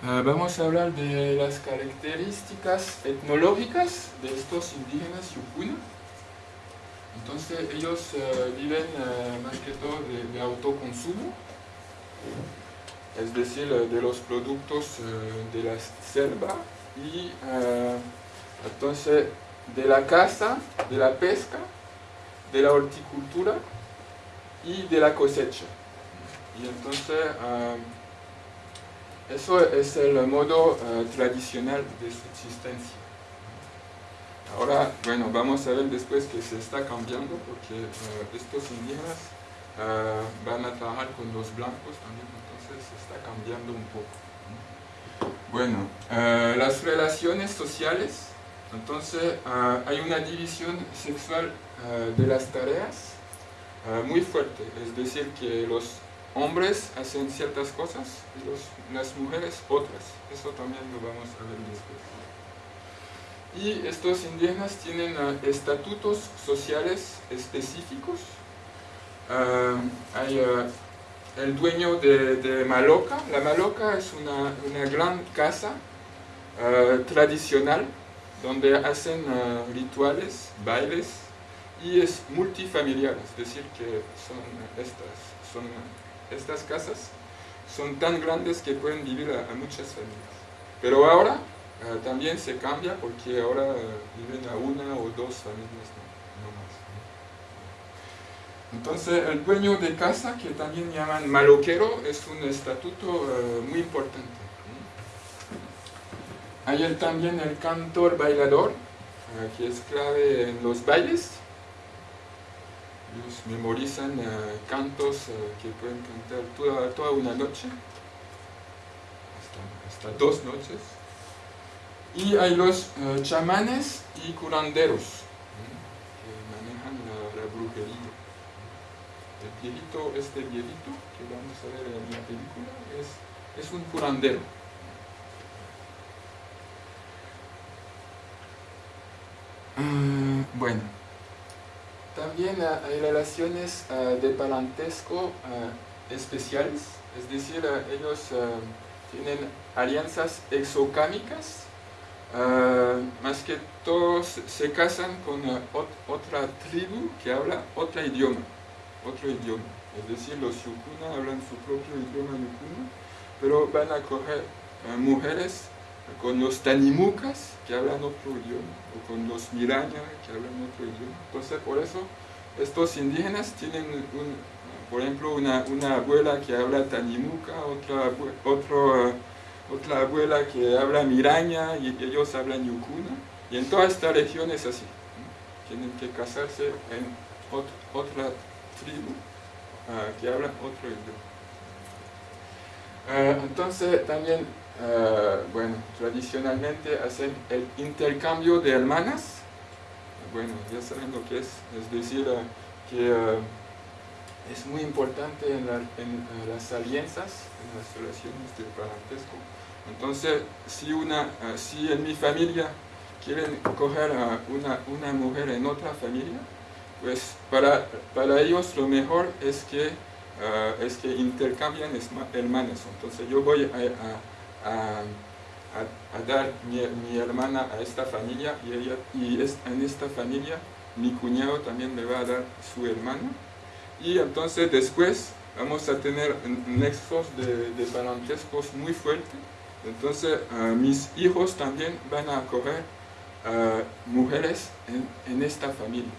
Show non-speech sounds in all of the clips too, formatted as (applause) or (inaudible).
Ah, vamos a hablar de las características etnológicas de estos indígenas Yukuna. Entonces ellos eh, viven eh, más que todo de, autoconsumo, es decir, eh, de los productos de la selva y entonces de la caza, de la pesca, de la horticultura y de la cosecha. Y entonces eso es el modo tradicional de subsistencia. Ahora, bueno, vamos a ver después que se está cambiando porque eh, estos indígenas eh, van a trabajar con los blancos también, entonces se está cambiando un poco. Bueno, eh, las relaciones sociales, entonces hay una división sexual de las tareas muy fuerte, es decir, que los hombres hacen ciertas cosas y las mujeres otras, eso también lo vamos a ver después y estos indígenas tienen ah, estatutos sociales específicos. Ah, hay ah, el dueño de, Maloca. La Maloca es una, gran casa tradicional donde hacen rituales, bailes y es multifamiliar, es decir que son estas, son estas casas son tan grandes que pueden vivir a muchas familias. Pero ahora Ah, también se cambia porque ahora viven a una o dos familias, no, más. Entonces el dueño de casa, que también llaman maloquero, es un estatuto eh, muy importante. Hay también el cantor bailador, eh, que es clave en los bailes. Ellos memorizan eh, cantos que pueden cantar toda, toda una noche, hasta dos noches. Y hay los eh, chamanes y curanderos que manejan la, brujería. El viejito, este viejito que vamos a ver en la película, es, es un curandero. Ah, bueno, también hay relaciones ah, de parentesco ah, especiales, es decir, ellos tienen alianzas exocámicas Ah, más que todos se casan con otra tribu que habla otro idioma, otro idioma. Es decir, los Yukuna hablan su propio idioma Yukuna, pero van a coger ah, mujeres con los Tanimucas que hablan otro idioma, o con los Miraña que hablan otro idioma. Entonces, por eso, estos indígenas tienen, por ejemplo, una, abuela que habla Tanimuca, otra, otro otra abuela que habla miraña y ellos hablan yukuna. Y en toda esta región es así. Tienen que casarse en otra tribu ah, que habla otro idioma. Ah, entonces también, ah, bueno, tradicionalmente hacen el intercambio de hermanas. Bueno, ya saben lo que es, es decir, que es muy importante en, en, las alianzas, en las relaciones de parentesco. Entonces, si, una, eh, si en mi familia quieren coger a una, una mujer en otra familia, pues para, para ellos lo mejor es que, eh, es que intercambian hermanas. Entonces yo voy a, dar mi, mi, hermana a esta familia y, ella, y es, en esta familia mi cuñado también me va a dar su hermano. Y entonces después vamos a tener nexos de, de parentescos muy fuertes entonces, mis hijos también van a coger mujeres en, esta familia.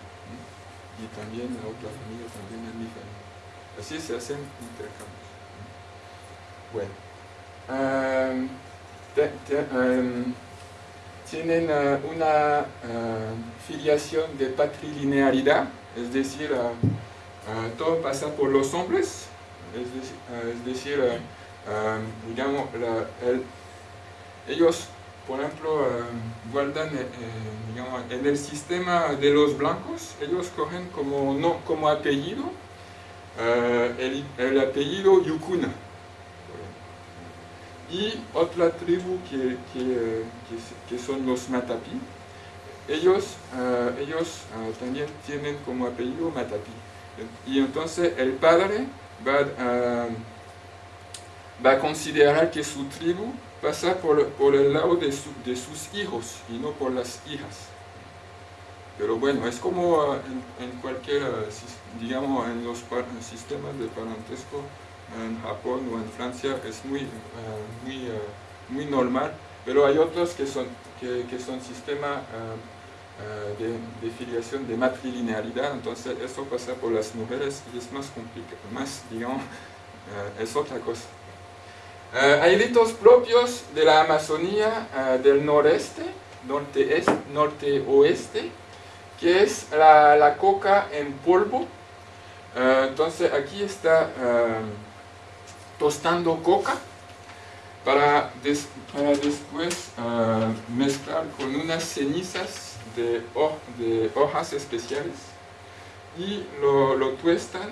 Y también la otra familia, también en mi familia. Así se hacen intercambios. Bueno. Tienen una filiación de patrilinearidad, es decir, todo pasa por los hombres, es decir digamos, ellos, por ejemplo, guardan eh, eh, en el sistema de los blancos, ellos cogen como, no, como apellido eh, el, apellido Yukuna. Y otra tribu que, que, son los Matapi, ellos, ellos también tienen como apellido Matapi. Y entonces el padre va a va a considerar que su tribu pasa por, por el lado de, de, sus hijos y no por las hijas. Pero bueno, es como en, cualquier, digamos, en los sistemas de parentesco en Japón o en Francia es muy, muy, muy normal, pero hay otros que son, que, son sistemas de, de, filiación de matrilinealidad, entonces eso pasa por las mujeres y es más complicado, más, digamos, es otra cosa. Eh, hay ritos propios de la Amazonía eh, del noreste, norte-oeste, norte que es la, coca en polvo. Eh, entonces aquí está tostando coca para, después mezclar con unas cenizas de, de, hojas especiales y lo, lo tuestan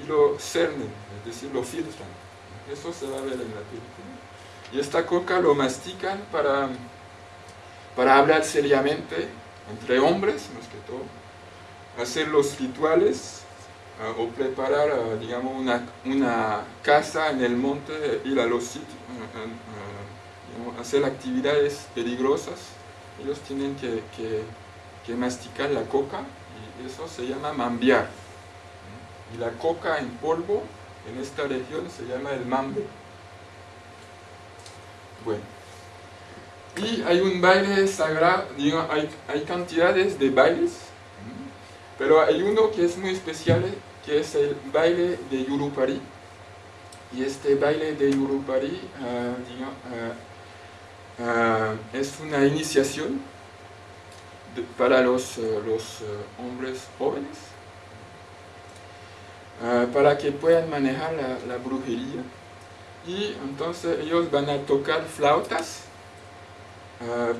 y lo cernen, es decir, lo filtran. Eso se va a ver en la película. Y esta coca lo mastican para, para hablar seriamente entre hombres, más que todo, hacer los rituales o preparar, digamos, una, una, casa en el monte, ir a los sitios, ah, hacer actividades peligrosas. Ellos tienen que, que, que masticar la coca y eso se llama mambiar. Y la coca en polvo en esta región se llama el mambe. Bueno. Y hay un baile sagrado, digo, hay, hay, cantidades de bailes, pero hay uno que es muy especial, que es el baile de Yurupari. Y este baile de Yurupari ah, ah, ah, es una iniciación para los, eh, los eh, hombres jóvenes para que puedan manejar la, brujería. Y entonces ellos van a tocar flautas,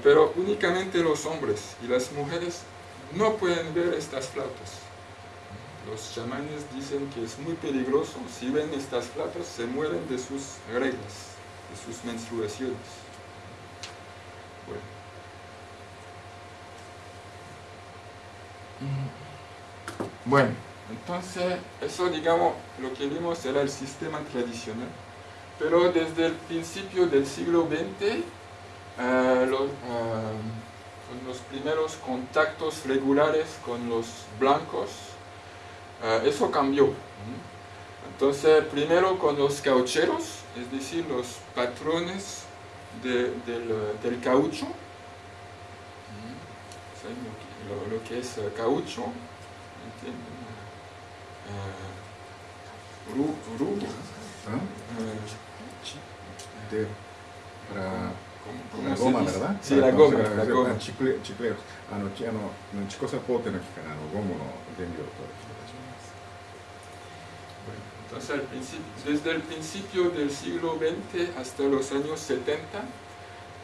pero únicamente los hombres y las mujeres no pueden ver estas flautas. Los chamanes dicen que es muy peligroso, si ven estas flautas se mueren de sus reglas, de sus menstruaciones. bueno. Entonces, eso digamos, lo que vimos era el sistema tradicional, pero desde el principio del siglo XX, eh, eh, los primeros contactos regulares con los blancos, eh, eso cambió. Entonces, primero con los caucheros, es decir, los patrones del, del, caucho, ¿Mm? lo, lo, que es eh, caucho, uh, ru, ru, uh, de, para, la goma, ¿verdad? Sí, la goma, la. Chicle, chicleros. No, no, no, chicos aquí, no, no. Entonces, desde el principio del siglo XX hasta los años 70,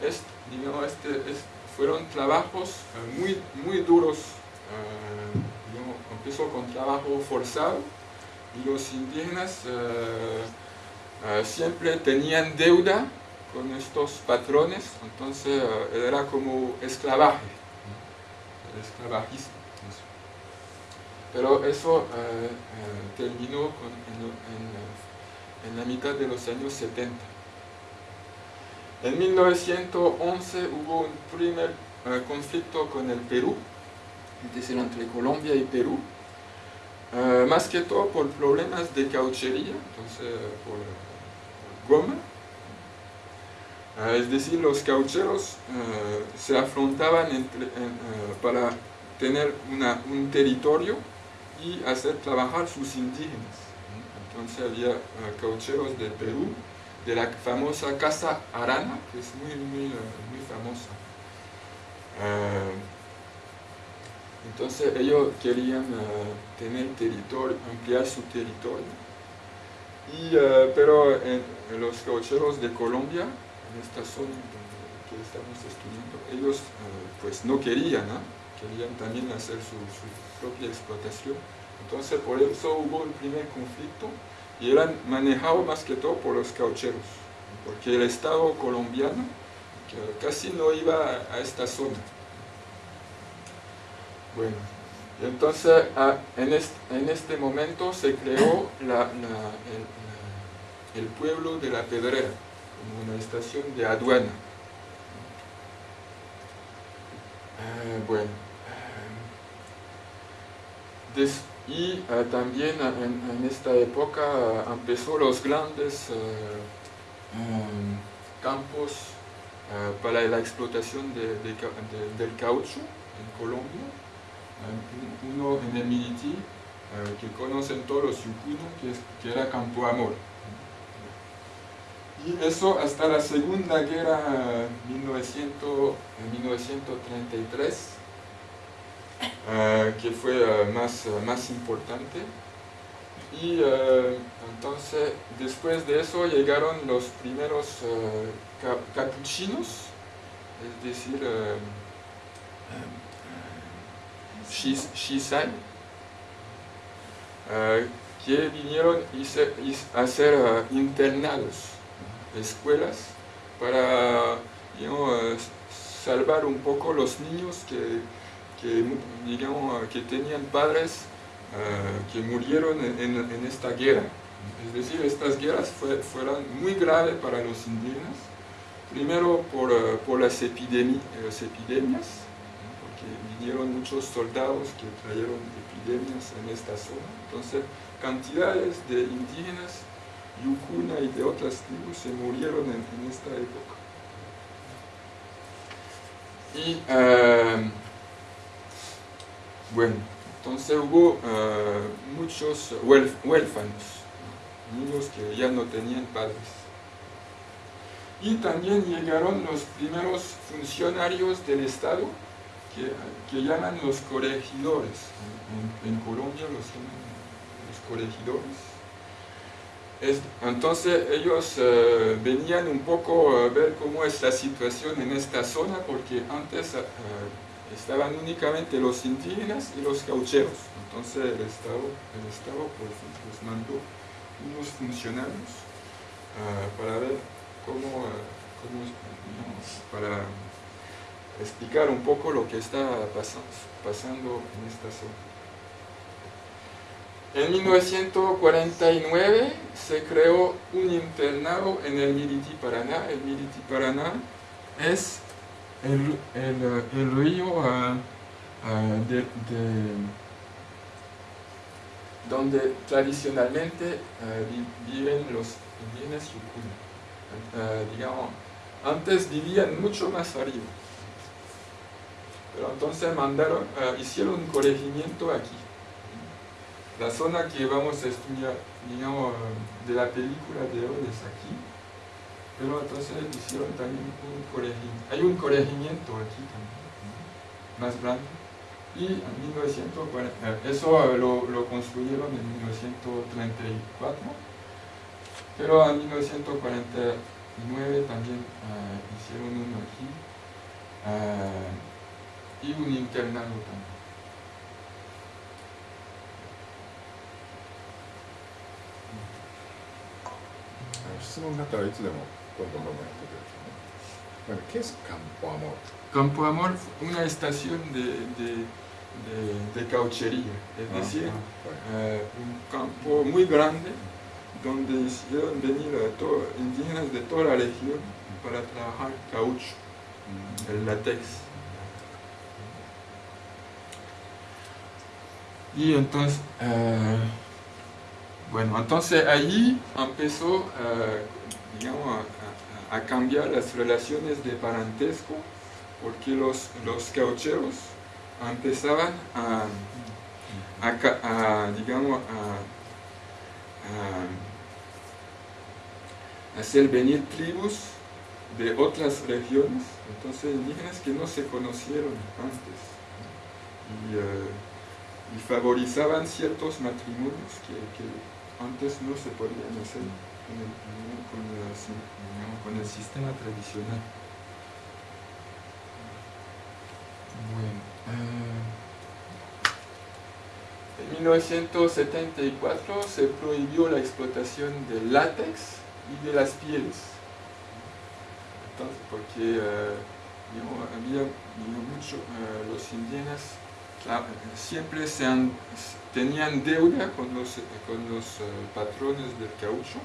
es, digamos, este, es, fueron trabajos muy, muy duros uh, empezó con trabajo forzado y los indígenas eh, eh, siempre tenían deuda con estos patrones, entonces eh, era como esclavaje, esclavajismo. Pero eso terminó en, en la mitad de los años 70. En 1911 hubo un primer conflicto con el Perú, es decir, entre Colombia y Perú, eh, más que todo por problemas de cauchería, entonces por, goma. Eh, es decir, los caucheros eh, se afrontaban para tener un territorio y hacer trabajar sus indígenas. Entonces había caucheros de Perú, de la famosa Casa Arana, que es muy, muy, muy famosa. Entonces ellos querían eh, tener territorio, ampliar su territorio. Y, eh, pero los caucheros de Colombia, en esta zona que estamos estudiando, ellos eh, pues no querían, querían también hacer su, propia explotación. Entonces por eso hubo el primer conflicto y eran manejados más que todo por los caucheros, porque el Estado colombiano casi no iba a esta zona. Bueno, entonces en, este, en, este, momento se creó el pueblo de la Pedrera, como una estación de aduana. Eh, bueno, eh, y eh, también en, esta época empezó los grandes campos para la explotación del caucho en Colombia, uno en el Militi, que conocen todos los yucunos, que, que era Campo Amor. Y eso hasta la Segunda Guerra 1900, 1933, eh, que fue eh, más, más importante. Y entonces, después de eso llegaron los primeros capuchinos, es decir, Shisai, que vinieron a ser internados escuelas para salvar un poco los niños que, que, tenían padres eh, que murieron en, esta guerra. Es decir, estas guerras fueron muy graves para los indígenas, primero por, eh, las, epidemias, porque vinieron muchos soldados que trajeron epidemias en esta zona. Entonces, cantidades de indígenas Yukuna y de otras tribus se murieron en, esta época. Y eh, bueno, entonces hubo eh, muchos huérfanos, niños que ya no tenían padres. Y también llegaron los primeros funcionarios del Estado, que, llaman los corregidores. En, en Colombia los llaman los corregidores entonces ellos eh, venían un poco a ver cómo es la situación en esta zona porque antes eh, estaban únicamente los indígenas y los caucheros. Entonces el Estado, el Estado pues, mandó unos funcionarios eh, para ver cómo, para explicar un poco lo que está pasando en esta zona. En 1949 se creó un internado en el Miriti Paraná. El Miriti Paraná es el, río ah, ah, donde tradicionalmente ah, viven los indígenas Yukuna. digamos, antes vivían mucho más arriba. Pero entonces mandaron, hicieron un corregimiento aquí la zona que vamos a estudiar, digamos, de la película de hoy es aquí, pero entonces hicieron también un corregimiento. Hay un corregimiento aquí también, más grande, y en 1940, eh, eso lo, construyeron en 1934, pero en 1949 también eh, hicieron uno aquí, eh, y un internado también. 質問があったらいつでも bueno, ¿qué es Campo Amor? Campo Amor, una estación de, de de, cauchería, es ah, decir, ah, eh, un campo muy grande donde hicieron venir a todo, indígenas de toda la región para trabajar caucho, mm. el látex. Y entonces, eh, bueno, entonces allí empezó eh, a, cambiar las relaciones de parentesco porque los, los caucheros empezaban a, digamos, a, hacer venir tribus de otras regiones, entonces indígenas que no se conocieron antes. Y, eh, favorizaban ciertos matrimonios que antes no se podían hacer con el, sistema tradicional. Bueno, eh, en 1974 se prohibió la explotación del látex y de las pieles. Entonces, porque eh, había mucho, eh, los indígenas siempre se tenían deuda con los, con los patrones del caucho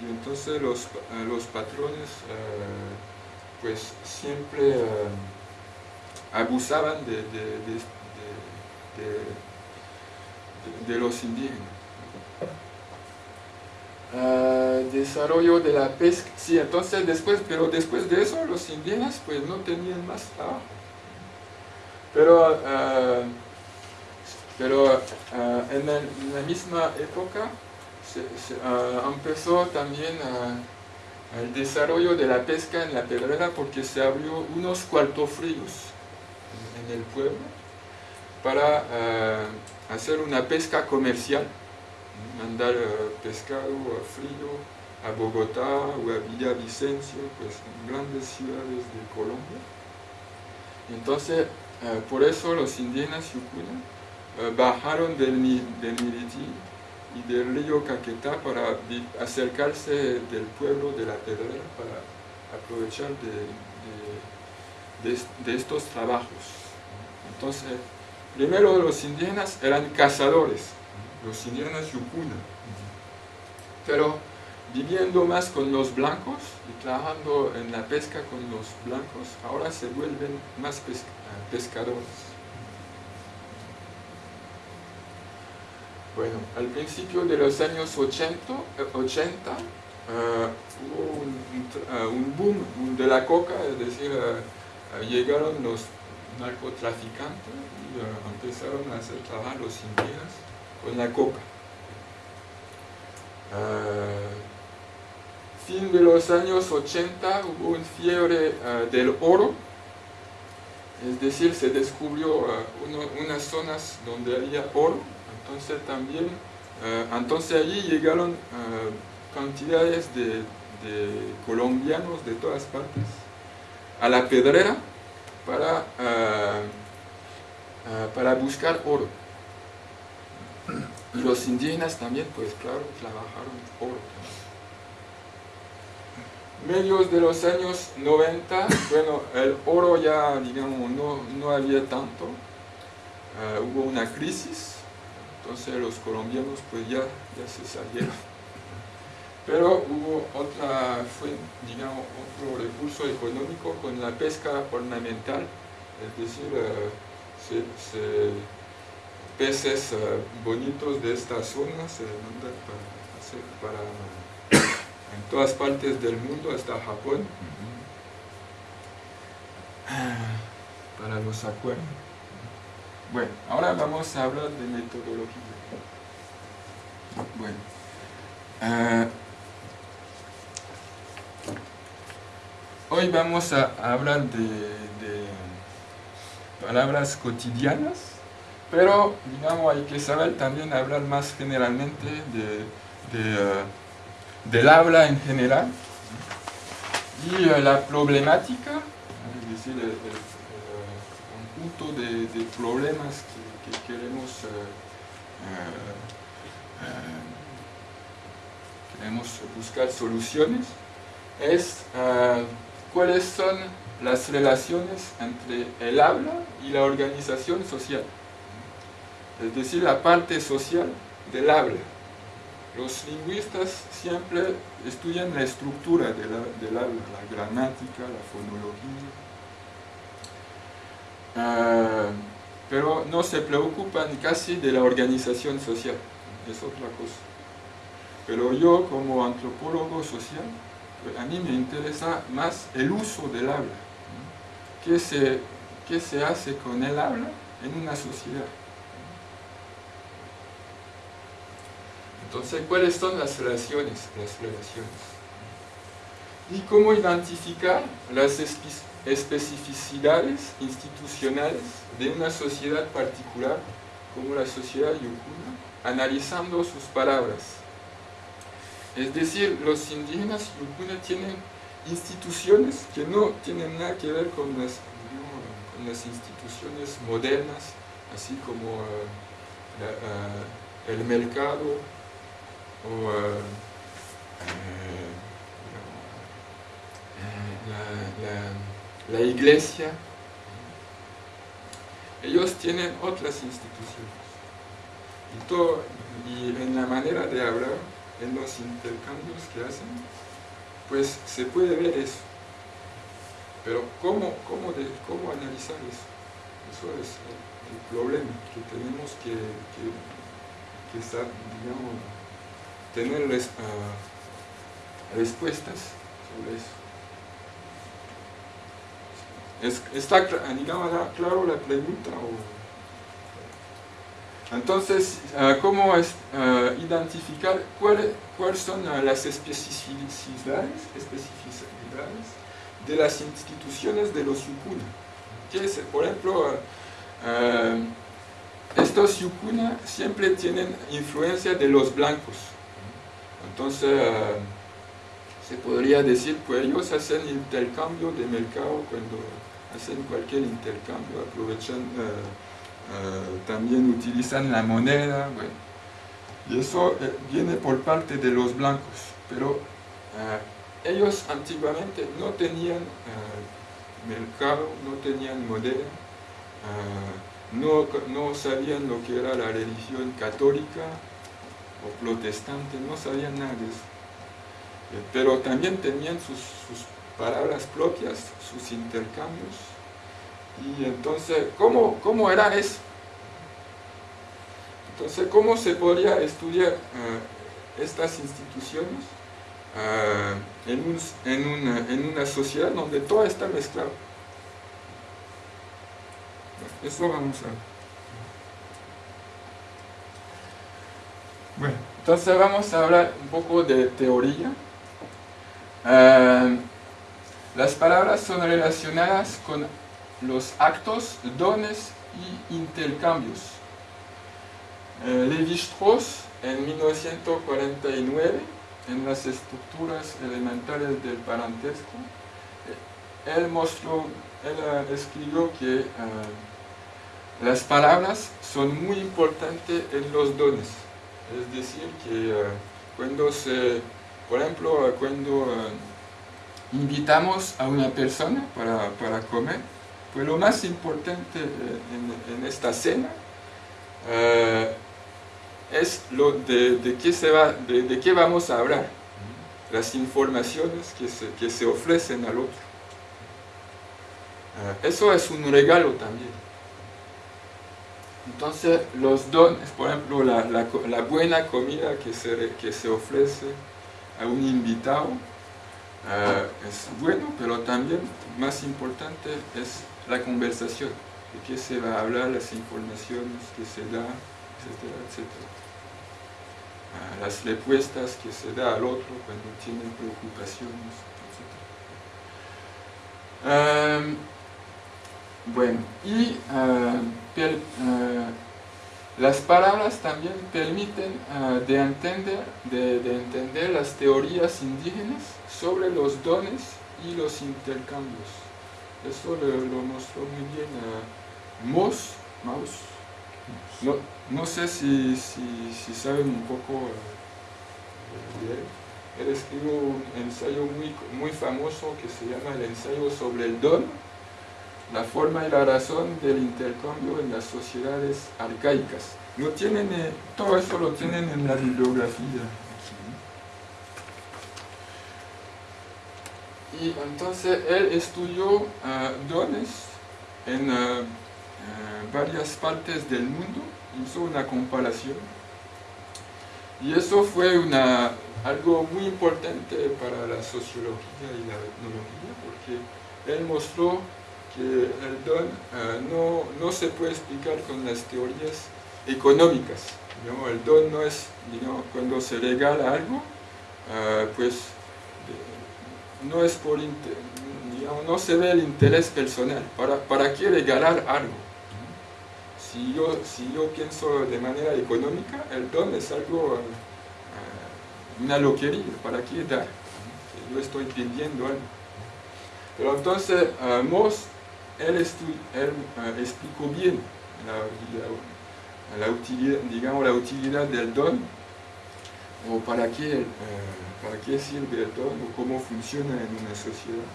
y entonces los, los patrones pues siempre abusaban de, de, los indígenas. desarrollo de la pesca, sí, entonces después, pero después de eso los indígenas pues no tenían más trabajo. Pero, pero en, la misma época se, empezó también el desarrollo de la pesca en la pedrera porque se abrió unos cuartos fríos en el pueblo para eh, hacer una pesca comercial, mandar eh, pescado frío a Bogotá o a Villavicencio, pues grandes ciudades de Colombia. Entonces, por eso los indígenas yucuna bajaron del, del y del río Caquetá para acercarse del pueblo de la Pedrera para aprovechar de, de estos trabajos. Entonces, primero los indígenas eran cazadores, los indígenas yukuna, pero viviendo más con los blancos y trabajando en la pesca con los blancos, ahora se vuelven más pescadores. Bueno, al principio de los años 80, 80 eh, eh, hubo eh, un, boom de la coca, es decir, llegaron los narcotraficantes y empezaron a hacer trabajar los indígenas con la coca. Fin de los años 80 hubo un fiebre del oro, es decir, se descubrió unas zonas donde había oro, entonces también, entonces allí llegaron cantidades de colombianos de todas partes a la pedrera para, ah, para buscar oro. Y los indígenas también, pues claro, trabajaron oro. Medios de los años 90, bueno, el oro ya, digamos, no, no había tanto. Hubo una crisis, entonces los colombianos pues ya, ya se salieron. Pero hubo otra, fue, digamos, otro recurso económico con la pesca ornamental, es decir, eh, peces eh, bonitos de esta zona se mandan para, en todas partes del mundo, hasta Japón, para los acuarios. Bueno, ahora vamos a hablar de metodología. Bueno, eh, Hoy vamos a hablar de, palabras cotidianas, pero digamos hay que saber también hablar más generalmente de, uh, del habla en general y uh, la problemática, es decir, el, conjunto de, problemas que, queremos, uh, queremos buscar soluciones, es cuáles son las relaciones entre el habla y la organización social, es decir, la parte social del habla. Los lingüistas siempre estudian la estructura del, habla, la gramática, la fonología, ah, pero no se preocupan casi de la organización social, es otra cosa. Pero yo como antropólogo social a mí me interesa más el uso del habla. ¿Qué se, ¿Qué se hace con el habla en una sociedad? Entonces, ¿cuáles son las relaciones? Las relaciones. Y cómo identificar las especificidades institucionales de una sociedad particular, como la sociedad yukuna, analizando sus palabras. Es decir, los indígenas yukuna tienen instituciones que no tienen nada que ver con las, instituciones modernas, así como eh, eh, el mercado o eh, la, iglesia. Ellos tienen otras instituciones. y en la manera de hablar en los intercambios que hacen, pues se puede ver eso. Pero ¿cómo, cómo, de, cómo analizar eso? Eso es el, problema que tenemos que, que, digamos, tener ah, respuestas sobre eso. ¿Está digamos, claro la pregunta? Entonces, ah, ¿cómo es, ah, identificar cuáles son las especificidades, especificidades de las instituciones de los yukuna? por ejemplo, ah, estos yukuna siempre tienen influencia de los blancos. Entonces, se podría decir que ellos hacen intercambio de mercado cuando hacen cualquier intercambio, aprovechan, eh, eh, también utilizan la moneda, bueno. Y eso eh, viene por parte de los blancos, pero ellos antiguamente no tenían mercado, no tenían moneda, no, no sabían lo que era la religión católica o protestante, no sabían nada de eso. Pero también tenían sus, sus palabras propias, sus intercambios. Y entonces, ¿cómo, cómo era eso? Entonces, ¿cómo se podría estudiar eh, estas instituciones eh, en, en, una, en, una, sociedad donde todo está mezclado? Eso vamos a ver. Bueno, entonces vamos a hablar un poco de teoría. Eh, las palabras son relacionadas con los actos, dones y intercambios. Eh, Levi-Strauss, en 1949, en las estructuras elementales del parentesco, eh, él mostró, él eh, escribió que las palabras son muy importantes en los dones. Es decir, que cuando se, por ejemplo, cuando invitamos a una persona para, comer, pues lo más importante eh, en, esta cena eh, es lo de, qué se va, de, qué vamos a hablar, las informaciones que se, que se ofrecen al otro. Eh, eso es un regalo también. Entonces, los dones, por ejemplo, la, la, buena comida que se, que se ofrece a un invitado, Ah, es bueno, pero también más importante es la conversación, de qué se va a hablar, las informaciones que se da, etcétera, etcétera. Ah, las respuestas que se da al otro cuando tiene preocupaciones, etc. bueno, y ah, las palabras también permiten de, entender, de, entender las teorías indígenas sobre los dones y los intercambios. Eso lo, mostró muy bien uh, Moss, No, no, sé si, si, saben un poco de él. Él escribió un ensayo muy, muy famoso que se llama el ensayo sobre el don la forma y la razón del intercambio en las sociedades arcaicas. Lo tienen, eh, todo eso lo tienen en la bibliografía. Y entonces él estudió ah, dones en ah, ah, varias partes del mundo, hizo una comparación. Y eso fue una, algo muy importante para la sociología y la etnología, porque él mostró el don no, no, se puede explicar con las teorías económicas. el don no es, cuando se regala algo, pues no es por, no se ve el interés personal. ¿Para, para qué regalar algo? Si yo, si yo pienso de manera económica, el don es algo, eh, una loquería, ¿para qué dar? Yo estoy pidiendo algo. Pero entonces, Moss él, eh, explicó bien la, utilidad, digamos, la utilidad del don, o para qué, eh, para qué sirve el don, o cómo funciona en una sociedad.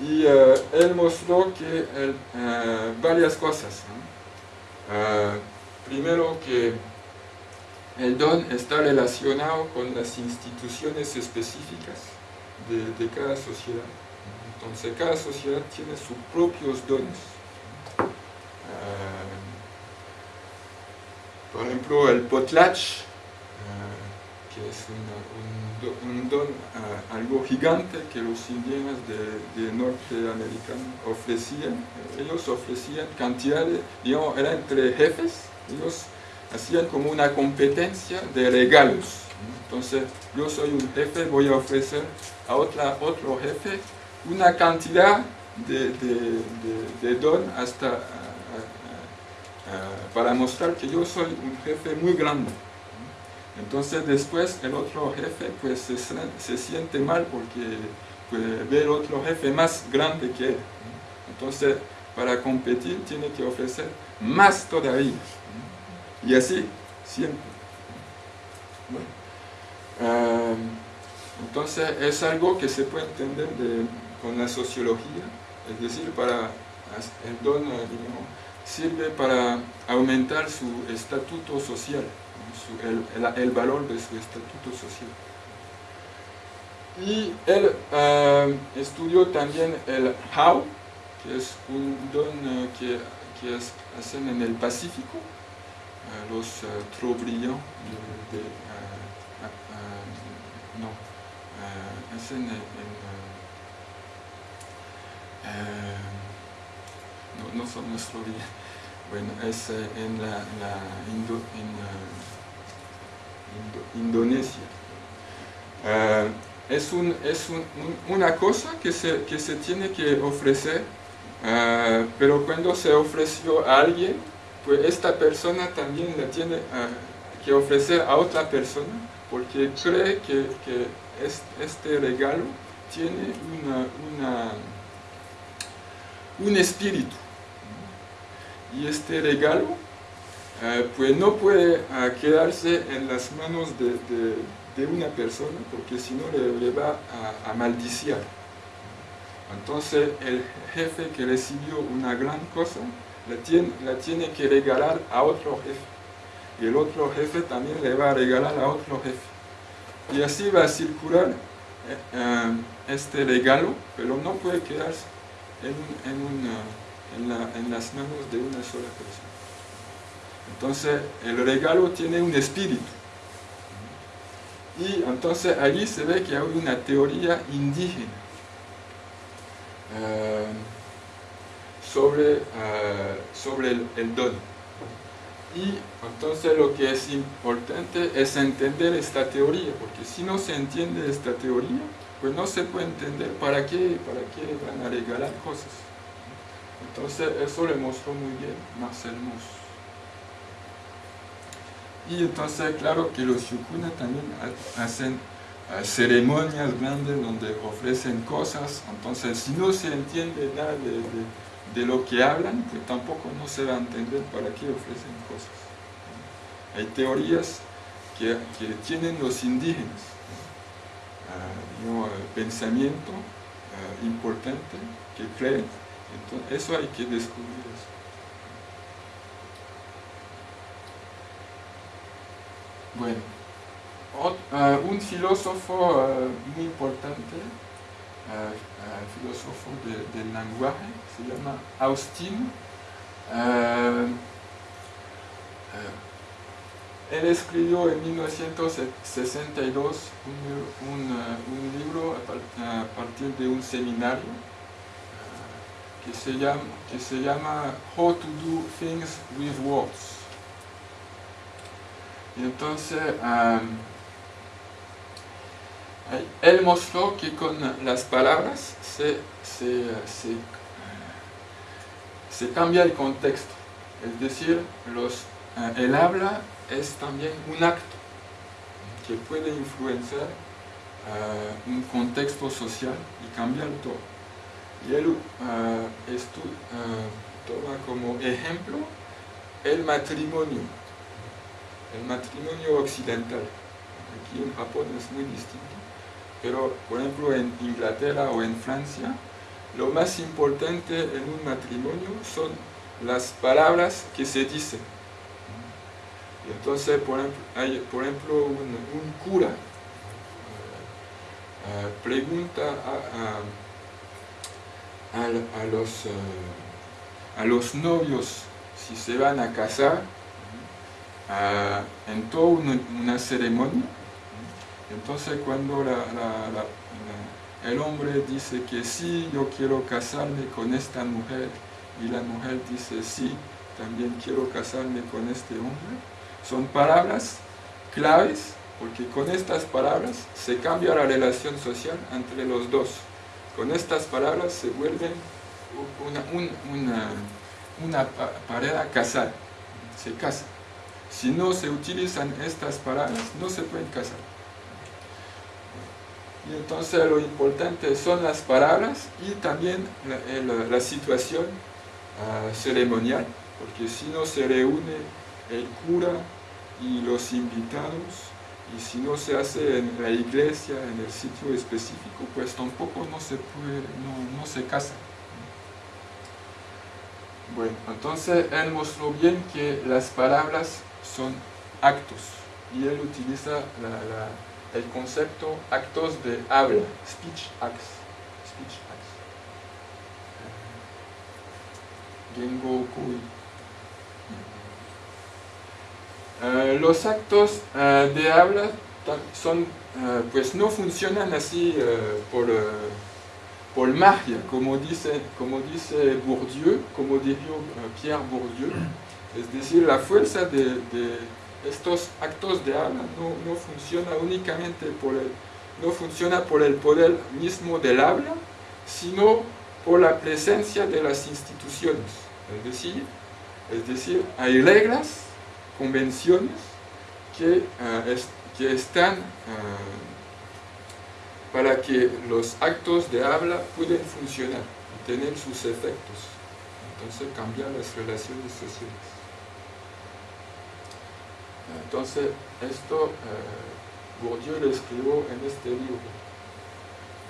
Y eh, él mostró que varias cosas. primero que el don está relacionado con las instituciones específicas de, cada sociedad. Entonces cada sociedad tiene sus propios dones. Por ejemplo, el potlatch, que es un, don ah, algo gigante que los indígenas de, de norteamericanos ofrecían. Ellos ofrecían cantidades, digamos, era entre jefes, ellos hacían como una competencia de regalos. Entonces, yo soy un jefe, voy a ofrecer a otra, otro jefe una cantidad de, don hasta para mostrar que yo soy un jefe muy grande. Entonces después el otro jefe pues se, se siente mal porque puede ver otro jefe más grande que él. Entonces para competir tiene que ofrecer más todavía. Y así, siempre. Ah, entonces es algo que se puede entender con la sociología, es decir, para el don sirve para aumentar su estatuto social, el, valor de su estatuto social. Y él ah, estudió también el how, que es un don ah, que, que hacen en el Pacífico, los trop brillants de, de no, es en, no, no son nuestro día, bueno, es en la, Indonesia. es, un, es una cosa que se, que se tiene que ofrecer, pero cuando se ofreció a alguien, pues esta persona también la tiene ah, que ofrecer a otra persona porque cree que, este regalo tiene una, un espíritu y este regalo ah, pues no puede ah, quedarse en las manos de, una persona porque si no le, va a, maldiciar entonces el jefe que recibió una gran cosa la tiene, que regalar a otro jefe. Y el otro jefe también le va a regalar a otro jefe. Y así va a circular eh, eh, este regalo, pero no puede quedarse en, las manos de una sola persona. Entonces el regalo tiene un espíritu. Y entonces allí se ve que hay una teoría indígena. Eh, sobre, eh, sobre el, don. Y entonces lo que es importante es entender esta teoría, porque si no se entiende esta teoría, pues no se puede entender para qué, para qué van a regalar cosas. Entonces eso le mostró muy bien Marcel Mauss. Y entonces claro que los yukuna también hacen eh, ceremonias grandes donde ofrecen cosas, entonces si no se entiende nada de de lo que hablan, pues tampoco no se va a entender para qué ofrecen cosas. Hay teorías que, tienen los indígenas, uh, pensamiento ah, importante que creen, entonces eso hay que descubrir eso. Bueno, ah, un filósofo muy importante filósofo del lenguaje, se llama Austin. Eh, eh, él escribió en 1962 un, un, libro a partir de un seminario eh, que se, llama, que se llama How to Do Things with Words. Y entonces, él mostró que con las palabras se, cambia el contexto. Es decir, los, eh, el habla es también un acto que puede influenciar eh, un contexto social y cambiar todo. Y él uh, toma como ejemplo el matrimonio, el matrimonio occidental. Aquí en Japón es muy distinto pero por ejemplo en Inglaterra o en Francia, lo más importante en un matrimonio son las palabras que se dicen. Y entonces, por ejemplo, hay, por ejemplo un, cura eh, eh, pregunta a, los, eh, a los novios si se van a casar en toda una, ceremonia. Entonces cuando el hombre dice que sí, yo quiero casarme con esta mujer, y la mujer dice sí, también quiero casarme con este hombre, son palabras claves, porque con estas palabras se cambia la relación social entre los dos. Con estas palabras se vuelven una, una, pareja casada, se casa. Si no se utilizan estas palabras, no se pueden casar. Y entonces lo importante son las palabras y también la, situación ah, ceremonial, porque si no se reúne el cura y los invitados, y si no se hace en la iglesia, en el sitio específico, pues tampoco no se puede, no se casa. Bueno, entonces él mostró bien que las palabras son actos y él utiliza el concepto actos de habla, speech acts. Speech acts. Eh, los actos eh, de habla son, eh, pues no funcionan así por por magia, como dice, como dice Bourdieu, como dijo Pierre Bourdieu, es decir, la fuerza de, estos actos de habla no, funciona únicamente por el, no funciona por el poder mismo del habla, sino por la presencia de las instituciones. Es decir, es decir hay reglas, convenciones que, eh, que están eh, para que los actos de habla puedan funcionar y tener sus efectos. Entonces cambiar las relaciones sociales. Entonces esto eh, Bourdieu lo escribió en este libro,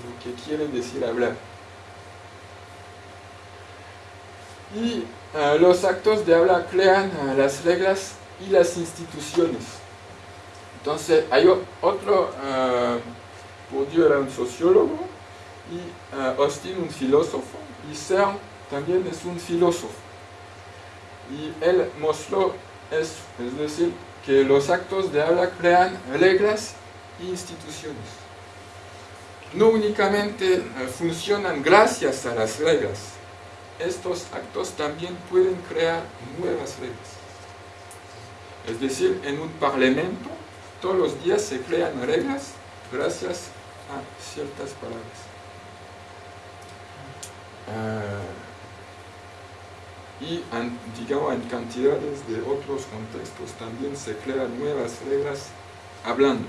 lo que quiere decir hablar. Y eh, los actos de habla crean eh, las reglas y las instituciones. Entonces hay otro Bourdieu era un sociólogo y Austin un filósofo y CERN también es un filósofo. Y él mostró eso, es decir, que los actos de habla crean reglas e instituciones. No únicamente funcionan gracias a las reglas, estos actos también pueden crear nuevas reglas. Es decir, en un parlamento todos los días se crean reglas gracias ciertas palabras. Ah, y digamos en cantidades de otros contextos también se crean nuevas reglas hablando.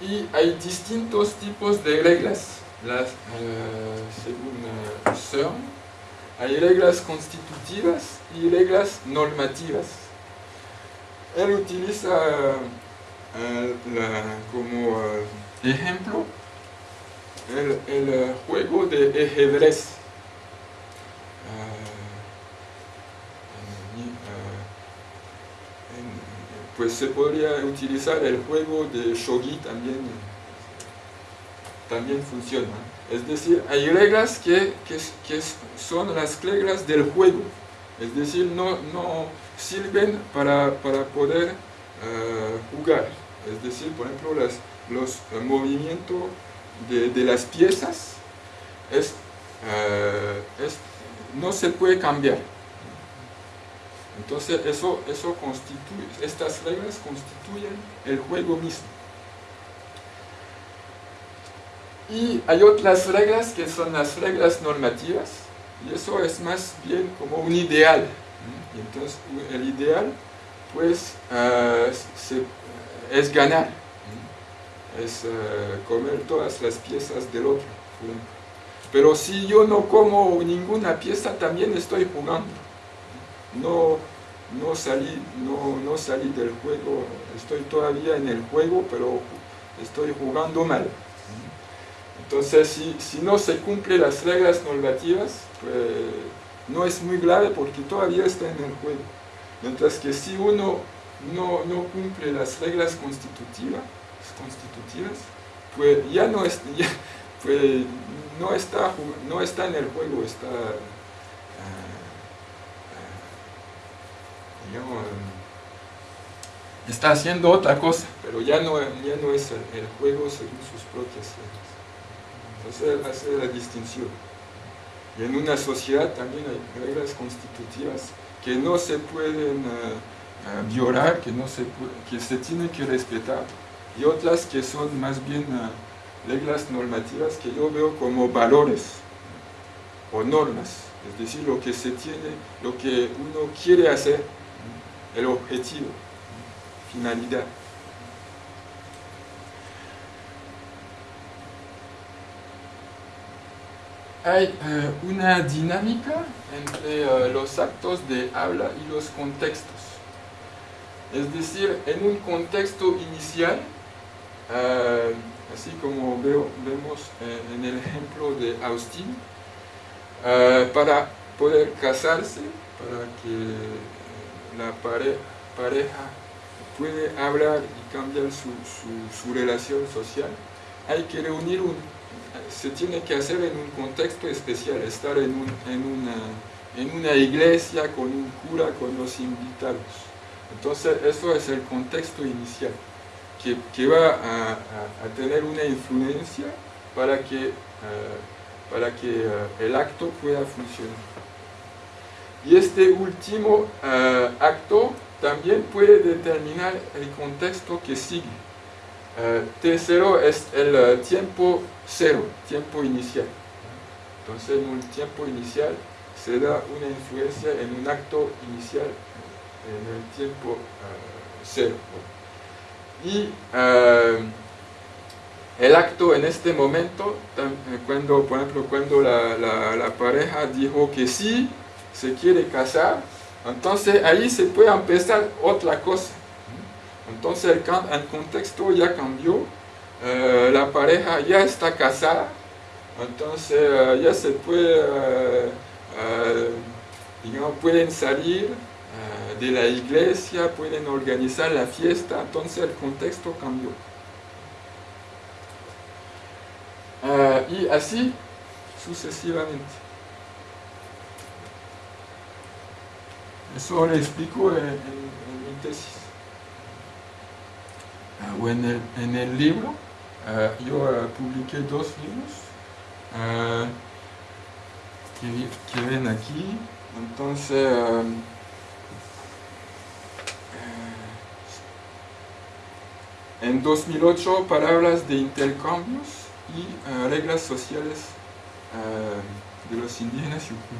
Y hay distintos tipos de reglas. Las, uh, según uh, hay reglas constitutivas y reglas normativas. Él utiliza como eh, ejemplo el, el, juego de ajedrez. Eh, pues se podría utilizar el juego de shogi también también funciona. Es decir, hay reglas que, que, son las reglas del juego. Es decir, no, no sirven para, para poder uh, jugar. Es decir, por ejemplo, los movimientos de, las piezas eh, es, no se puede cambiar. Entonces, eso, eso constituye, estas reglas constituyen el juego mismo. Y hay otras reglas que son las reglas normativas, y eso es más bien como un ideal. Entonces, el ideal, pues, uh, se es ganar, es eh, comer todas las piezas del otro. Pero si yo no como ninguna pieza, también estoy jugando. No, no, salí, no, no salí del juego, estoy todavía en el juego, pero estoy jugando mal. Entonces, si, si no se cumplen las reglas normativas, pues no es muy grave porque todavía está en el juego. Mientras que si uno no, no cumple las reglas constitutivas, constitutivas pues ya no, es, pues no, está, no está en el juego, está, ah, está haciendo otra cosa, pero ya no, ya no es el, juego según sus propias reglas. Entonces hace la distinción. Y en una sociedad también hay reglas constitutivas que no se pueden ah, violar, que, no se, que se tienen que respetar y otras que son más bien uh, reglas normativas que yo veo como valores o normas, es decir, lo que se tiene, lo que uno quiere hacer, el objetivo, finalidad. Hay uh, una dinámica entre uh, los actos de habla y los contextos. Es decir, en un contexto inicial, eh, así como vemos en el ejemplo de Austin, eh, para poder casarse, para que la pareja pueda hablar y cambiar su, relación social, hay que reunir un, se tiene que hacer en un contexto especial, estar en, una, en una iglesia con un cura, con los invitados. Entonces, eso es el contexto inicial que, va a, tener una influencia para que, para que el acto pueda funcionar. Y este último acto también puede determinar el contexto que sigue. T0 es el tiempo cero, tiempo inicial. Entonces en un tiempo inicial se da una influencia en un acto inicial en el tiempo cero. Y eh, el acto en este momento, eh, cuando, por ejemplo, cuando la, pareja dijo que sí, se quiere casar, entonces ahí se puede empezar otra cosa. Entonces el, contexto ya cambió, eh, la pareja ya está casada, entonces ya se puede, digamos, pueden salir, de la iglesia, pueden organizar la fiesta, entonces el contexto cambió. Ah, y así sucesivamente. Eso le explico en, mi tesis. Ah, o en, el, libro, ah, yo publiqué dos libros que, ven aquí. Entonces, En 2008, palabras de intercambios y uh, reglas sociales uh, de los indígenas Yukun.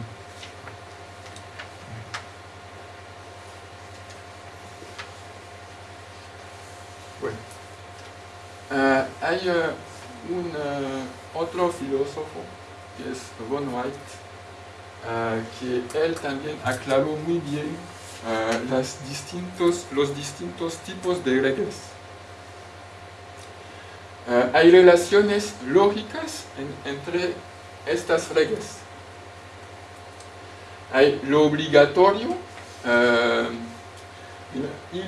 Bueno, uh, hay un otro filósofo que es Von White, que él también aclaró muy bien las distintos, los distintos tipos de reglas eh, hay relaciones lógicas entre estas reglas. Hay lo obligatorio eh, y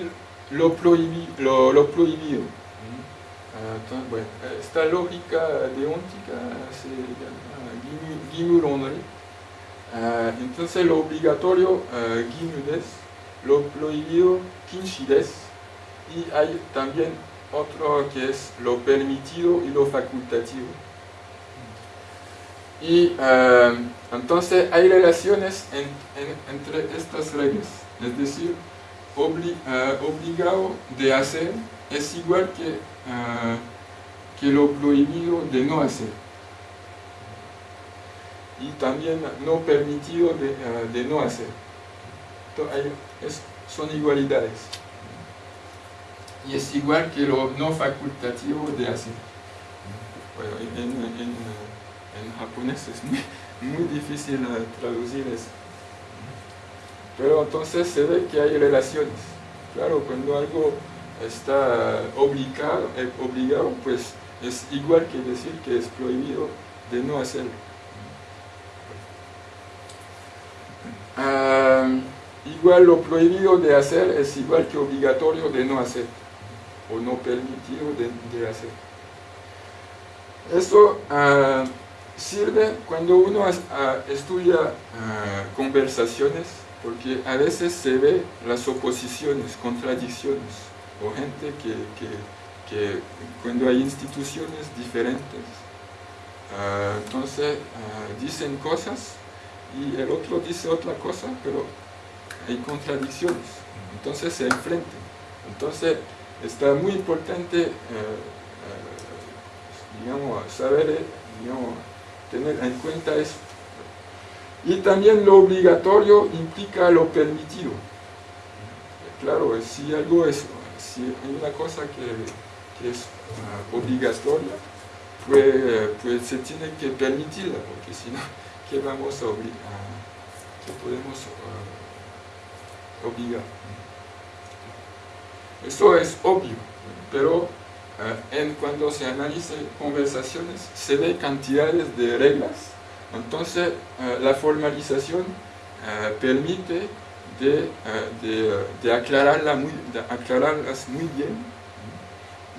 lo, lo, prohibido. Eh, esta lógica deóntica se llama entonces lo obligatorio Gimudes, lo prohibido Kinshides y hay también otro que es lo permitido y lo facultativo. Y eh, entonces hay relaciones entre estas reglas, es decir, eh, obligado de hacer es igual que, eh, que lo prohibido de no hacer. Y también no permitido de, no hacer. Entonces, son igualdades y es igual que lo no facultativo de hacer. Bueno, en, japonés es muy, difícil eh, traducir eso. Pero entonces se ve que hay relaciones. Claro, cuando algo está obligado, eh, obligado, pues es igual que decir que es prohibido de no hacerlo. ah, igual lo prohibido de hacer es igual que obligatorio de no hacer, o no permitido de, hacer. Esto ah, sirve cuando uno estudia conversaciones, porque a veces se ve las oposiciones, contradicciones, o gente que, que, cuando hay instituciones diferentes, ah, entonces ah, dicen cosas y el otro dice otra cosa, pero hay contradicciones, entonces se enfrentan. Entonces está muy importante, eh, eh, digamos, saber, eh, digamos, tener en cuenta eso. Y también lo obligatorio implica lo permitido. Claro, si algo es si hay una cosa que, es uh, obligatoria, pues, pues, se tiene que permitirla, porque si no, ¿qué vamos a obligar? ¿Qué podemos uh, obligar? Eso es obvio, pero uh, en, cuando se analizan conversaciones se ve cantidades de reglas, entonces la formalización permite de, eh, de, aclararla muy, aclararlas muy bien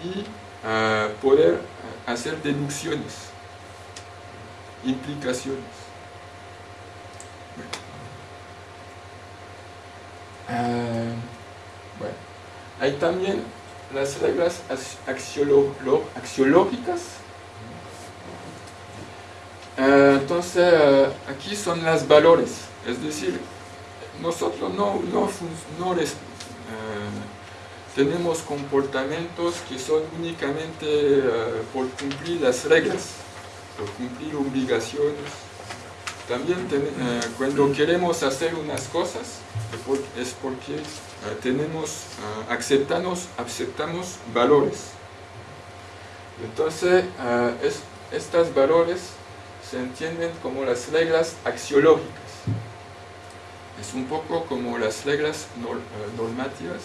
y eh, poder eh, hacer deducciones, implicaciones. bueno, hay también las reglas axiológicas. entonces, aquí son las valores, es decir, nosotros no, no, eh, tenemos comportamientos que son únicamente eh, por cumplir las reglas, por cumplir obligaciones. También eh, cuando queremos hacer unas cosas es porque tenemos, aceptamos, aceptamos valores. Entonces, estas valores se entienden como las reglas axiológicas es un poco como las reglas eh, normativas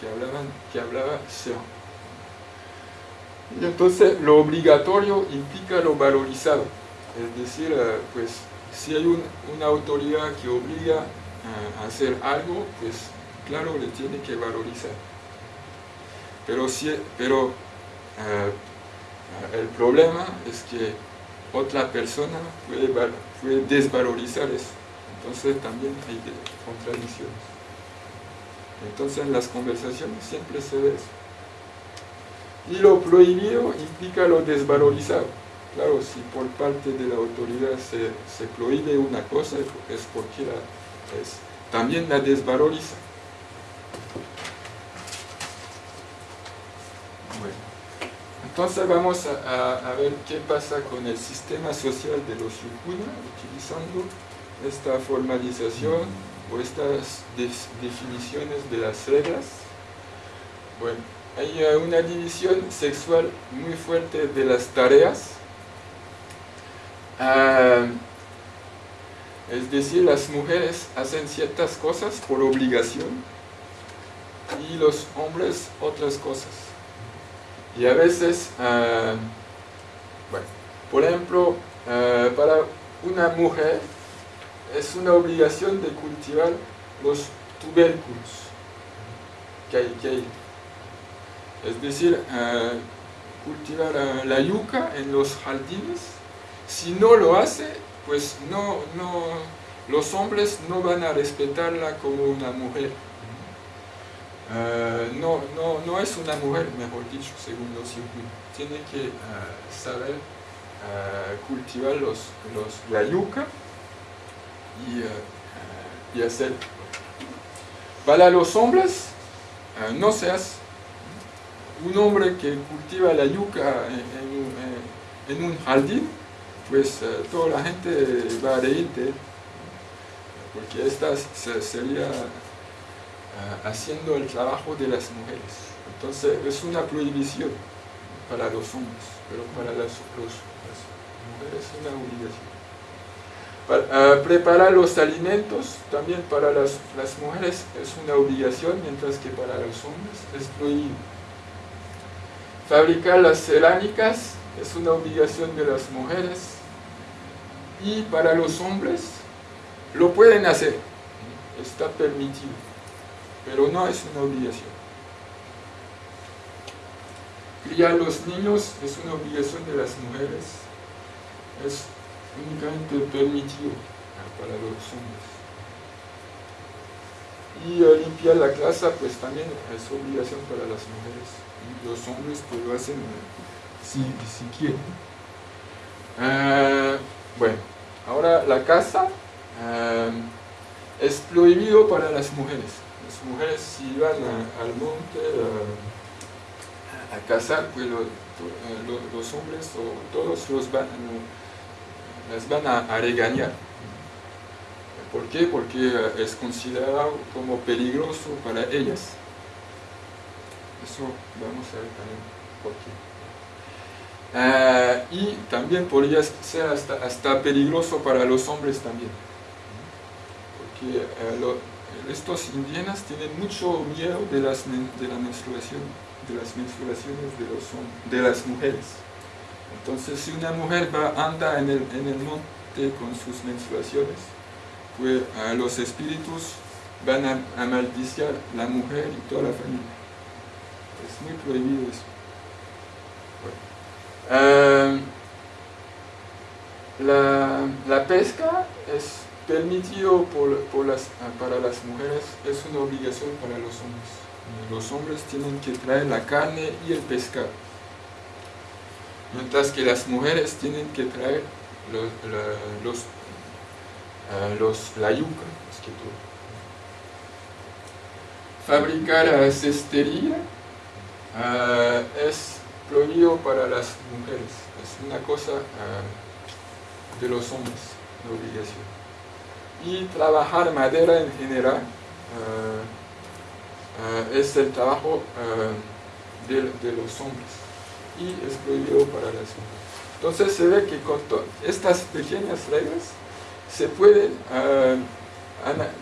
que, hablaban, que hablaba Serra. Y entonces lo obligatorio implica lo valorizado, es decir, eh, pues si hay una autoridad que obliga eh, a hacer algo, pues claro, le tiene que valorizar. Pero, si, pero el problema es que otra persona puede, puede desvalorizar eso. Entonces también hay contradicciones. Entonces en las conversaciones siempre se ve eso. Y lo prohibido implica lo desvalorizado. Claro, si por parte de la autoridad se, prohíbe una cosa es porque también la desvaloriza. Bueno, entonces vamos a, ver qué pasa con el sistema social de los Yukuna utilizando esta formalización o estas definiciones de las reglas. Bueno, hay una división sexual muy fuerte de las tareas. Ah, es decir, las mujeres hacen ciertas cosas por obligación y los hombres otras cosas. Y a veces, ah, bueno, por ejemplo, ah, para una mujer es una obligación de cultivar los tubérculos que hay. Es decir, cultivar la yuca en los jardines. Si no lo hace, pues no, no, los hombres no van a respetarla como una mujer. Eh, no, no, no es una mujer, mejor dicho, según los Tiene que saber cultivar los, los, la yuca y, hacer. Para los hombres, eh, no seas un hombre que cultiva la yuca en, un jardín, pues eh, toda la gente va a reírte, porque esta sería eh, haciendo el trabajo de las mujeres. Entonces es una prohibición para los hombres, pero para las, las mujeres es una obligación. Para, preparar los alimentos también para las, mujeres es una obligación, mientras que para los hombres es prohibido. Fabricar las cerámicas es una obligación de las mujeres y para los hombres lo pueden hacer, está permitido, pero no es una obligación. Criar los niños es una obligación de las mujeres, es únicamente permitido para los hombres. Y limpiar la casa, pues también es obligación para las mujeres. Y los hombres pues lo hacen si, si quieren. Eh, bueno, ahora la casa es prohibido para las mujeres. Las mujeres si van al monte a cazar, pues los hombres o todos los van, las van a regañar. ¿Por qué? Porque eh, es considerado como peligroso para ellas. Eso vamos a ver también por qué. Eh, y también podría ser hasta, peligroso para los hombres también. Porque eh, estos indígenas tienen mucho miedo de las, de la menstruación, de las menstruaciones de, los, de las mujeres. Entonces si una mujer va, anda en el, en el monte con sus menstruaciones, pues los espíritus van a, a maldiciar la mujer y toda la familia. Es muy prohibido eso. Eh, la, pesca es permitido por, las, para las mujeres, es una obligación para los hombres. Los hombres tienen que traer la carne y el pescado. Mientras que las mujeres tienen que traer los, los los, la yuca, es que. Fabricar cestería ah, es prohibido para las mujeres, es una cosa ah, de los hombres, de obligación. Y trabajar madera en general ah, es el trabajo de, de los hombres y es prohibido para las mujeres. Entonces se ve que con estas pequeñas reglas se puede,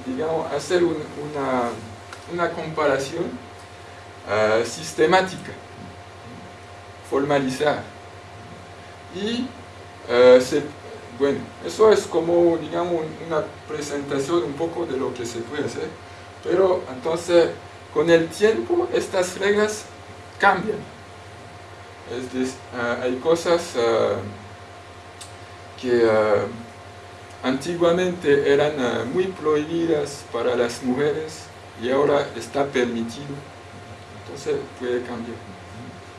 digamos, hacer una, comparación eh, sistemática, formalizar. Y, eh, bueno, eso es como, digamos, una presentación un poco de lo que se puede hacer, pero entonces, con el tiempo, estas reglas cambian. Es decir, hay cosas que antiguamente eran eh, muy prohibidas para las mujeres y ahora está permitido. Entonces puede cambiar.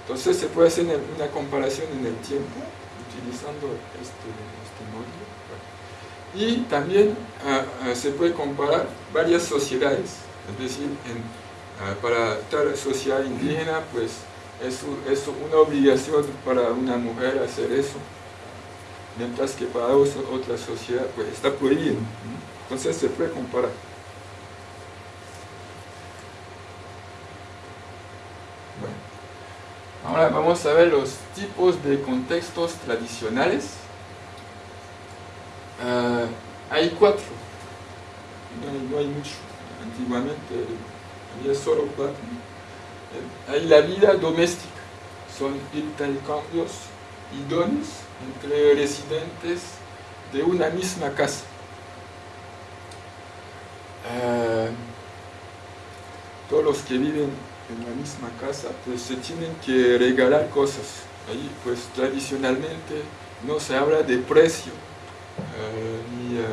Entonces se puede hacer una comparación en el tiempo utilizando este, este módulo. Y también eh, eh, se puede comparar varias sociedades. Es decir, para tal sociedad indígena, pues es, es una obligación para una mujer hacer eso mientras que para otra sociedad pues, está prohibido. Entonces se puede comparar. Bueno. Ahora vamos a ver los tipos de contextos tradicionales. Ah, hay cuatro, no hay, mucho. Antiguamente había solo cuatro. Hay la vida doméstica, son intercambios y dones entre residentes de una misma casa. Eh, todos los que viven en la misma casa pues se tienen que regalar cosas. Ahí pues tradicionalmente no se habla de precio, eh, ni, eh,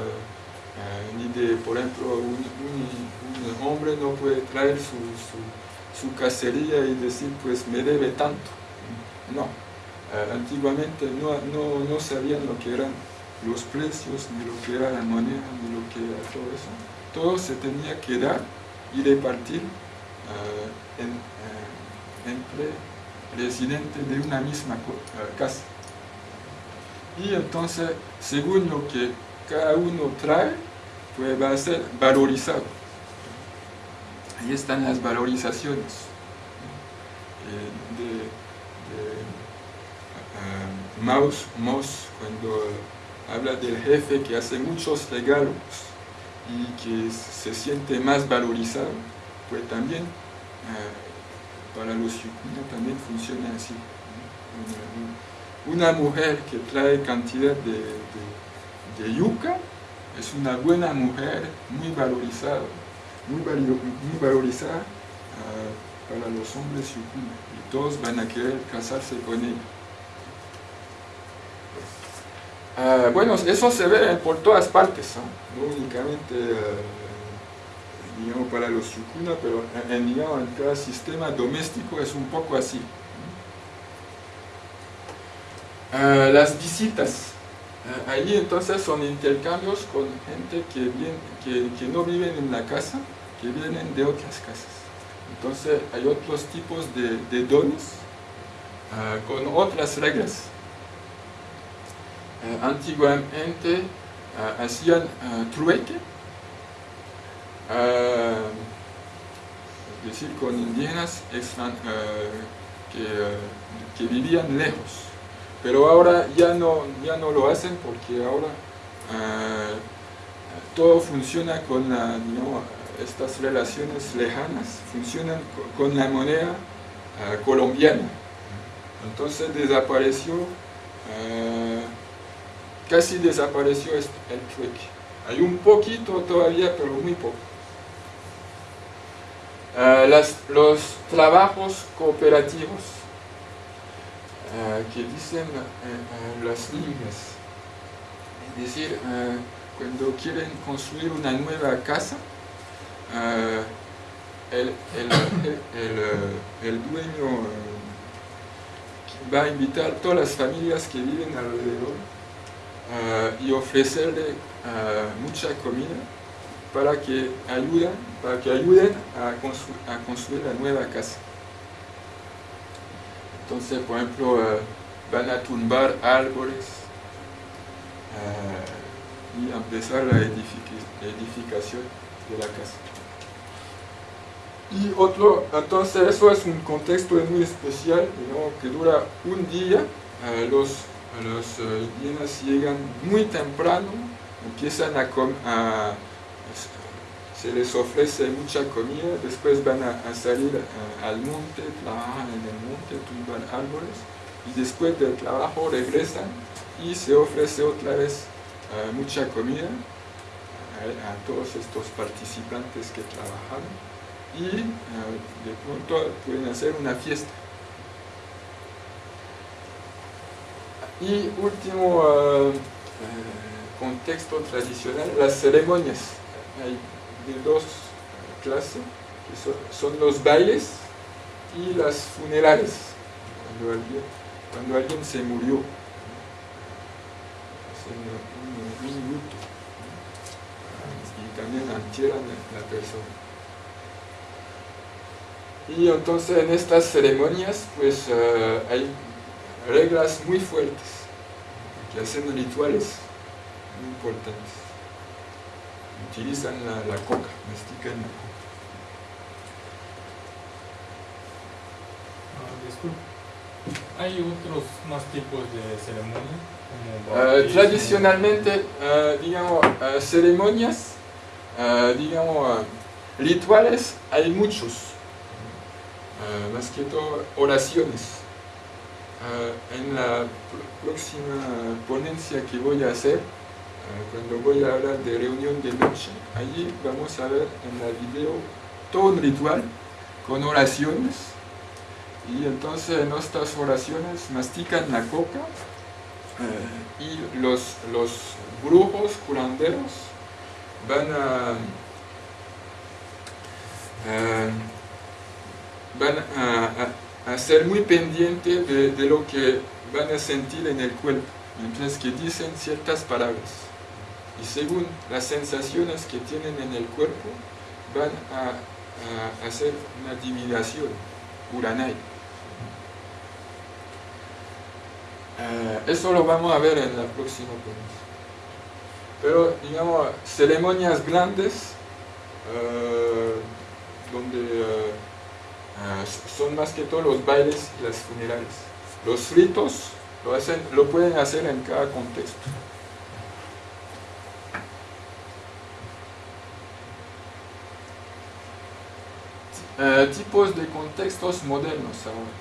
ni, de, por ejemplo, un, hombre no puede traer su, su, su cacería y decir pues me debe tanto. No, eh, antiguamente no, no, no, sabían lo que eran los precios, ni lo que era la moneda, ni lo que era todo eso. Todo se tenía que dar y repartir en, uh, entre residentes de una misma casa. Y entonces, según lo que cada uno trae, pues va a ser valorizado. Ahí están las valorizaciones de Maus, cuando habla del jefe que hace muchos regalos y que se siente más valorizado, pues también eh, para los yucunas también funciona así. Una, mujer que trae cantidad de, yuca, es una buena mujer, muy valorizada, muy, valorizada ah, para los hombres yukuna, y todos van a querer casarse con ella. Ah, bueno, eso se ve por todas partes, no, únicamente para los yukuna, pero en, digamos, en cada sistema doméstico es un poco así. Ah, las visitas. Uh, allí entonces son intercambios con gente que, viene, que, no viven en la casa, que vienen de otras casas. Entonces hay otros tipos de, dones con otras reglas. antiguamente hacían trueque, es decir, con indígenas que, que vivían lejos pero ahora ya no, ya no lo hacen porque ahora ah, todo funciona con estas relaciones lejanas, funcionan con la moneda ah, colombiana. Entonces desapareció, ah, casi desapareció el trueque. Hay un poquito todavía, pero muy poco. Los trabajos cooperativos eh, que dicen eh, las líneas. Es decir, eh, cuando quieren construir una nueva casa, el, el, dueño va a invitar a todas las familias que viven alrededor y ofrecerle mucha comida para que ayuden, para que ayuden a construir la nueva casa. Entonces, por ejemplo, eh, van a tumbar árboles eh, y empezar la edificación de la casa. Y otro, entonces eso es un contexto muy especial, que dura un día. Eh, los, los indígenas llegan muy temprano, empiezan a, a se les ofrece mucha comida, después van a, salir eh, al monte, trabajan en el monte, tumban árboles y después del trabajo regresan y se ofrece otra vez eh, mucha comida a, todos estos participantes que trabajaron y eh, de pronto pueden hacer una fiesta. Y último contexto tradicional, las ceremonias de dos clases, que son, los bailes y las funerales, cuando alguien, cuando alguien se murió, hacen un, luto, y también entierran la persona. Y entonces en estas ceremonias pues eh, hay reglas muy fuertes que hacen rituales muy importantes utilizan la, coca, mastican la coca. Ah, ¿Hay otros más tipos de ceremonias? Uh, tradicionalmente, uh, digamos, uh, ceremonias, digamos, rituales, hay muchos. más que todo, oraciones. en la próxima ponencia que voy a hacer, cuando voy a hablar de reunión de noche, allí vamos a ver en el video todo un ritual con oraciones. Y entonces en estas oraciones mastican la coca eh, y los, los brujos curanderos van a, eh, van a, ser muy pendientes de, de lo que van a sentir en el cuerpo, mientras que dicen ciertas palabras y según las sensaciones que tienen en el cuerpo van a, hacer una divinación, uranai. Eh, eso lo vamos a ver en la próxima ponencia. Pero, digamos, ceremonias grandes, eh, donde eh, son más que todo los bailes y las funerales. Los ritos lo, hacen, lo pueden hacer en cada contexto. Eh, tipos de contextos modernos ahora.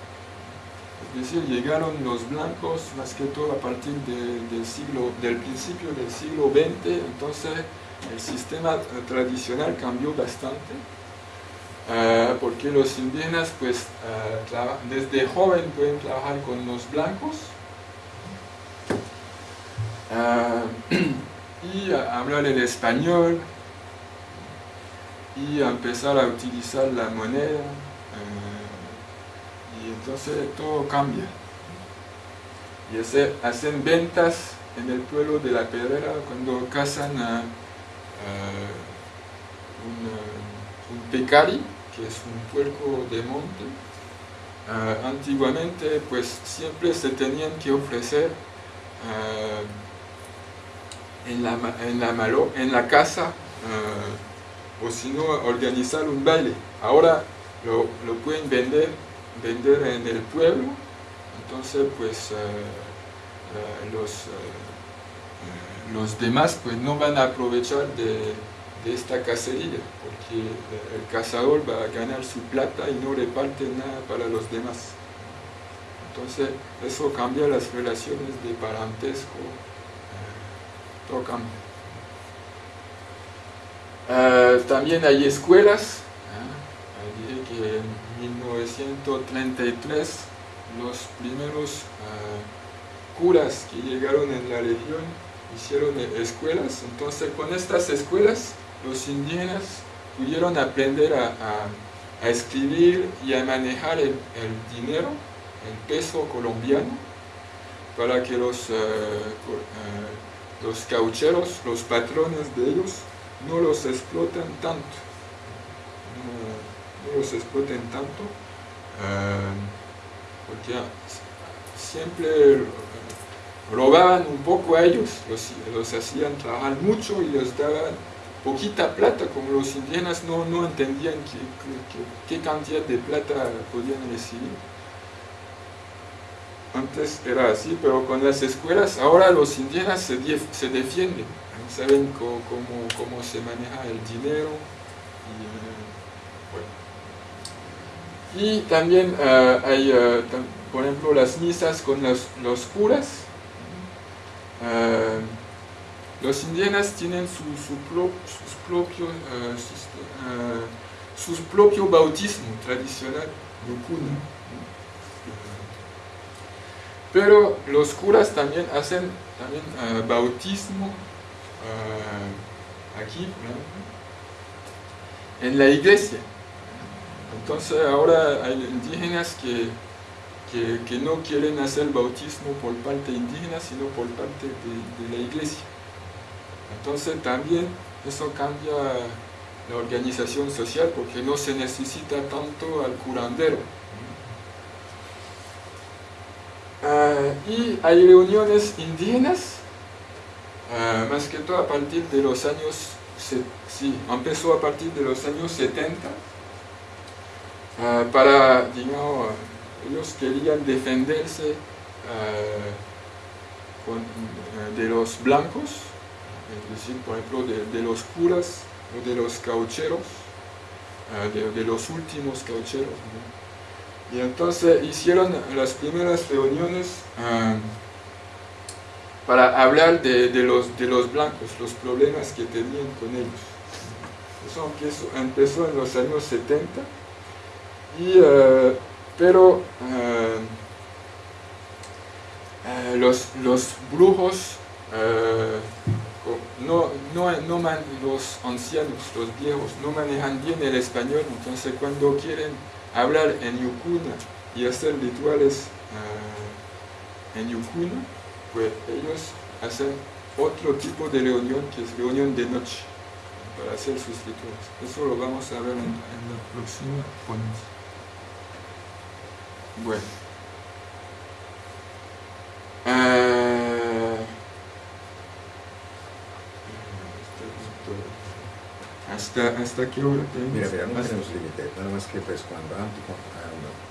Es decir, llegaron los blancos más que todo a partir del, siglo, del principio del siglo XX, entonces el sistema tradicional cambió bastante. Ah, porque los indígenas pues desde joven pueden trabajar con los blancos (clears throat) y hablar el español y empezar a utilizar la moneda y entonces todo cambia. Y hacen ventas en el pueblo de la Pedrera cuando cazan un, un pecari que es un puerco de monte, ah, antiguamente pues siempre se tenían que ofrecer ah, en, la, en, la malo, en la casa ah, o si no organizar un baile. Ahora lo, lo, pueden vender, vender en el pueblo, entonces pues los, los demás pues no van a aprovechar de de esta cacería, porque el cazador va a ganar su plata y no reparte nada para los demás. Entonces, eso cambia las relaciones de parentesco, eh, Eh, también hay escuelas, ¿eh? dije que en 1933 los primeros curas que llegaron en la región hicieron escuelas, entonces con estas escuelas los indígenas pudieron aprender a, escribir y a manejar el, dinero, el peso colombiano, para que los, eh, eh, los caucheros, los patrones de ellos, no los exploten tanto. No, los exploten tanto, eh, porque siempre robaban un poco a ellos, los, hacían trabajar mucho y les daban poquita plata, como los indígenas no, no entendían qué, cantidad de plata podían recibir. Antes era así, pero con las escuelas, ahora los indígenas se, se defienden, saben cómo, cómo, se maneja el dinero. Y, eh, también eh, hay, eh, por ejemplo, las misas con los, los curas. Los indígenas tienen su, su, sus propios uh, uh, su propio bautismo tradicional, yukuna. Pero los curas también hacen también, uh, bautismo aquí, en la iglesia. Entonces ahora hay indígenas que, que, no quieren hacer bautismo por parte indígena, sino por parte de la iglesia. Entonces también eso cambia la organización social porque no se necesita tanto al curandero. Y hay reuniones indígenas, ah, más que todo a partir de los años, sí, empezó a partir de los años 70, ah, para, digamos, ellos querían defenderse de los blancos, es decir, por ejemplo, de, los curas o de los caucheros, eh, de, los últimos caucheros. Y entonces hicieron las primeras reuniones eh, para hablar de, los, de los blancos, los problemas que tenían con ellos. Eso empezó, en los años 70, y, eh, pero los, los brujos no, no, no los ancianos, los viejos, no manejan bien el español, entonces cuando quieren hablar en yukuna y hacer rituales uh, en yukuna, pues ellos hacen otro tipo de reunión que es reunión de noche para hacer sus rituales. Eso lo vamos a ver en, la próxima ponencia. Bueno. Uh, ¿Hasta, hasta qué hora tenemos? Mira, mira, no tenemos límite, nada más que pues cuando antes,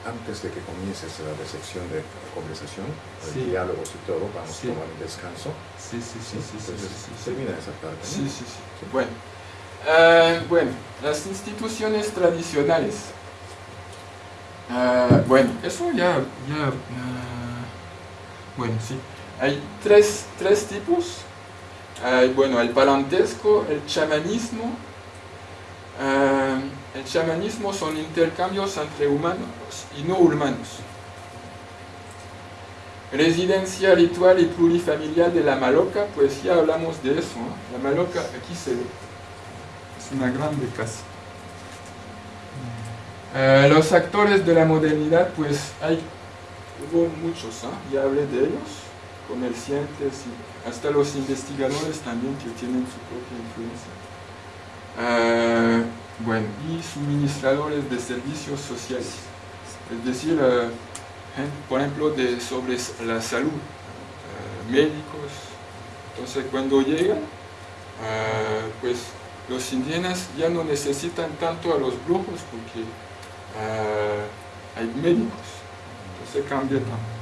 antes de que comiences la recepción de la conversación, sí. el diálogo y todo, vamos sí. a tomar un descanso. Sí, sí, sí, sí, sí, Entonces, sí, sí, termina esa parte. ¿no? Sí, sí, sí. Bueno, uh, bueno, las instituciones tradicionales. Ah, bueno, eso ya, ya ah, bueno, sí. Hay tres, tres tipos. Bueno, el parentesco, el chamanismo. Ah, el chamanismo son intercambios entre humanos y no humanos. Residencia ritual y plurifamiliar de la Maloca, pues ya hablamos de eso. La Maloca aquí se ve. Es una grande casa. Eh, los actores de la modernidad, pues hay, hubo muchos, ¿ah? ya hablé de ellos, comerciantes y hasta los investigadores también que tienen su propia influencia. Eh, bueno, y suministradores de servicios sociales, es decir, eh, por ejemplo, de, sobre la salud, médicos. Entonces, cuando llegan, pues los indígenas ya no necesitan tanto a los brujos porque hay médicos. Entonces cambia también.